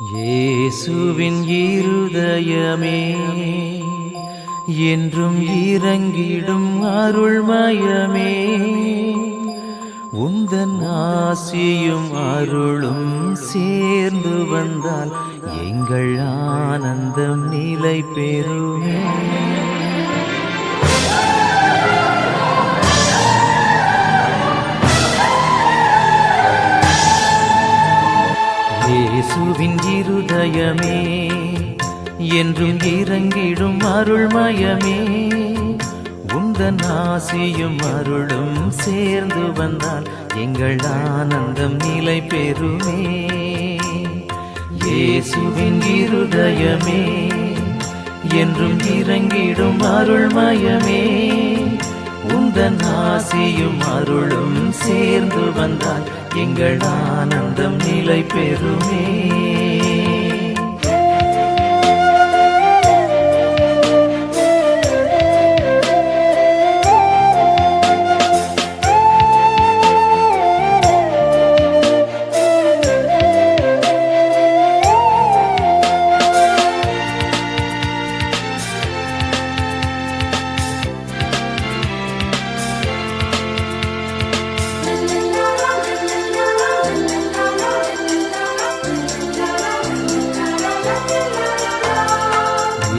இயேசுவின் இருதயமே என்றும் இறங்கிடும் அருள்மயமே. உந்தன் ஆசியும் அருளும் சேர்ந்து வந்தால் எங்கள் ஆனந்தம் நிலை பெறுமே என் இருதயமே என்றும் இறங்கிடும் அருள்மயமே. உந்தன் ஆசியும் அருளும் சேர்ந்து வந்தால் எங்கள் ஆனந்தம் நிலை பெறுமே. இயேசுவின் இருதயமே என்றும் இறங்கிடும் அருள்மயமே. உந்தன் ஆசியும் அருளும் சேர்ந்து வந்தால் எங்கள் ஆனந்தம் நிலை பெறுமே.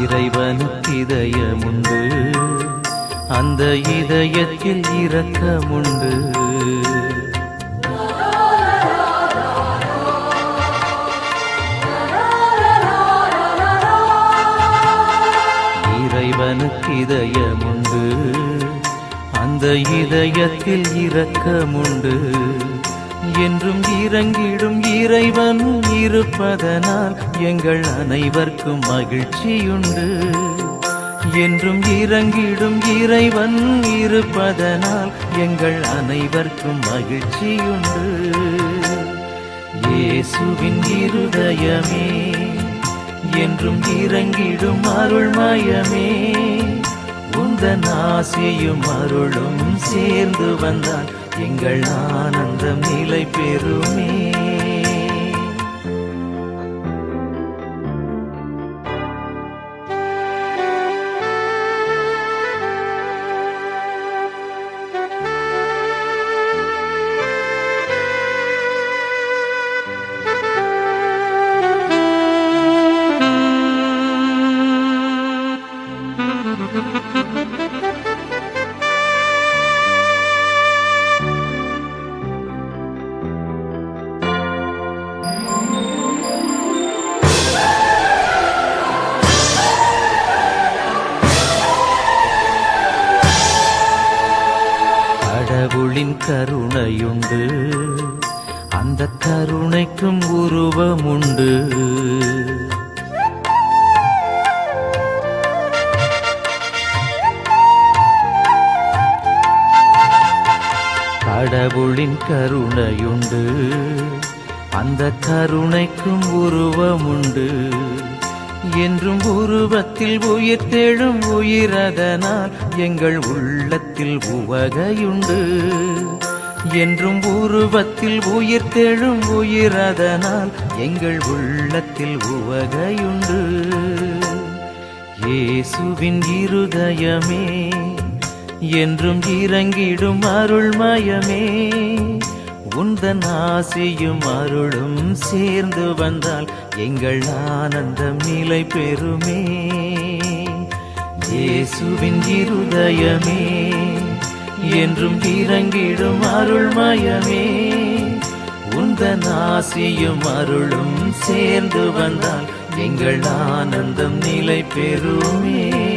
இறைவனுக்கு இதயமுண்டு. அந்த இதயத்தில் இரக்கமுண்டு. இறைவனுக்கு இதயமுண்டு. அந்த இதயத்தில் இரக்கமுண்டு. என்றும் இறங்கிடும் இறைவன் இருப்பதனால் எங்கள் அனைவர்க்கும் மகிழ்ச்சியுண்டு. என்றும் இறங்கிடும் இறைவன் இருப்பதனால் எங்கள் அனைவர்க்கும் மகிழ்ச்சியுண்டு. இயேசுவின் இருதயமே என்றும் இறங்கிடும் அருள்மயமே உந்தன் ஆசையும் அருளும் சேர்ந்து வந்தான் எங்கள் ஆனந்தம் நிலை பெறுமே. கடவுளின் கருணையுண்டு. அந்த கருணைக்கும் உருவமுண்டு. கடவுளின் கருணையுண்டு. அந்த கருணைக்கும் உருவமுண்டு. என்றும் உருவத்தில் உயிர் தேழும் உயிரதனால் எங்கள் உள்ளத்தில் உவகையுண்டு. என்றும் உருவத்தில் உயிர் தேழும் உயிரதனால் எங்கள் உள்ளத்தில் உவகையுண்டு. இயேசுவின் இருதயமே என்றும் இறங்கிடும் அருள்மயமே உந்தன் ஆசியும் அருளும் சேர்ந்து வந்தால் எங்கள் ஆனந்தம் நிலை பெறுமே. இயேசுவின் இருதயமே என்றும் இறங்கிடும் அருள்மயமே. உந்தன் ஆசியும் அருளும் சேர்ந்து வந்தால் எங்கள் ஆனந்தம் நிலை பெறுமே.